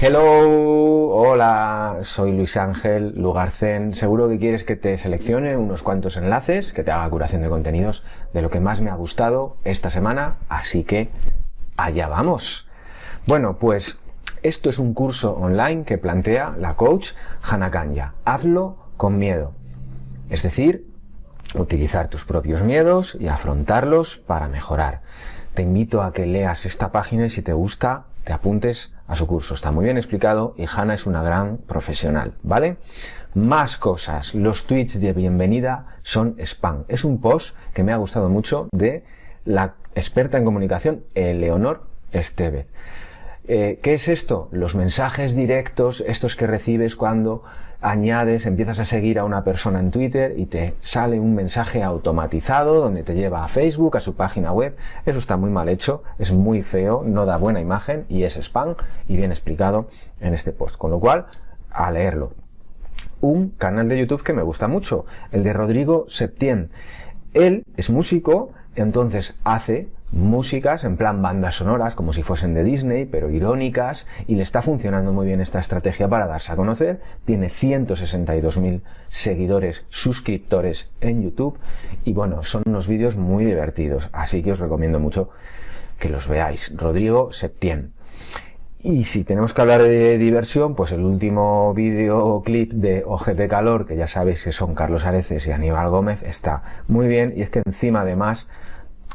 Hello, hola, soy Luis Ángel Lugarcén. Seguro que quieres que te seleccione unos cuantos enlaces, que te haga curación de contenidos de lo que más me ha gustado esta semana, así que allá vamos. Bueno, pues esto es un curso online que plantea la coach Hannah Kanya. Hazlo con miedo. Es decir, utilizar tus propios miedos y afrontarlos para mejorar. Te invito a que leas esta página y si te gusta, te apuntes a su curso. Está muy bien explicado y Hanna es una gran profesional, ¿vale? Más cosas. Los tweets de bienvenida son spam. Es un post que me ha gustado mucho de la experta en comunicación, Eleonor Estevez. Eh, ¿Qué es esto? Los mensajes directos, estos que recibes cuando añades, empiezas a seguir a una persona en Twitter y te sale un mensaje automatizado donde te lleva a Facebook, a su página web. Eso está muy mal hecho, es muy feo, no da buena imagen y es spam y bien explicado en este post. Con lo cual, a leerlo. Un canal de YouTube que me gusta mucho, el de Rodrigo Septien. Él es músico, entonces hace músicas en plan bandas sonoras como si fuesen de Disney pero irónicas y le está funcionando muy bien esta estrategia para darse a conocer. Tiene 162.000 seguidores suscriptores en YouTube y bueno son unos vídeos muy divertidos así que os recomiendo mucho que los veáis. Rodrigo Septien y si tenemos que hablar de diversión, pues el último videoclip de Ojete Calor, que ya sabéis que son Carlos Areces y Aníbal Gómez, está muy bien y es que encima además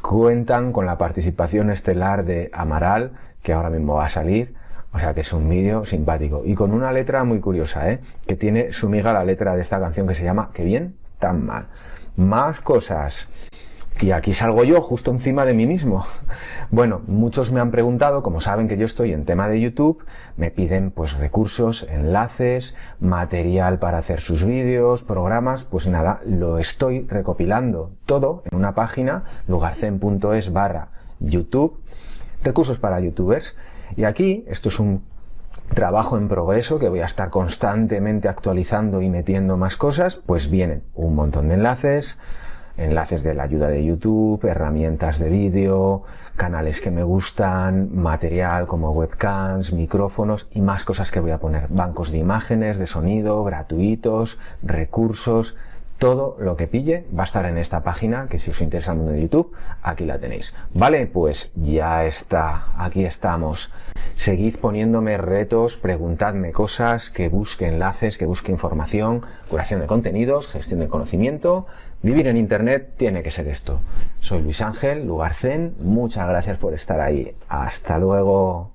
cuentan con la participación estelar de Amaral, que ahora mismo va a salir, o sea que es un vídeo simpático. Y con una letra muy curiosa, ¿eh? que tiene su miga la letra de esta canción que se llama Que bien, tan mal. Más cosas. Y aquí salgo yo justo encima de mí mismo. Bueno, muchos me han preguntado, como saben que yo estoy en tema de YouTube, me piden pues recursos, enlaces, material para hacer sus vídeos, programas, pues nada, lo estoy recopilando todo en una página, lugarcen.es barra YouTube, recursos para youtubers. Y aquí, esto es un trabajo en progreso que voy a estar constantemente actualizando y metiendo más cosas, pues vienen un montón de enlaces, enlaces de la ayuda de YouTube, herramientas de vídeo, canales que me gustan, material como webcams, micrófonos y más cosas que voy a poner. Bancos de imágenes, de sonido, gratuitos, recursos, todo lo que pille va a estar en esta página que si os interesa el mundo de YouTube, aquí la tenéis. Vale, pues ya está, aquí estamos. Seguid poniéndome retos, preguntadme cosas, que busque enlaces, que busque información, curación de contenidos, gestión del conocimiento. Vivir en Internet tiene que ser esto. Soy Luis Ángel, Lugarcén, muchas gracias por estar ahí. Hasta luego.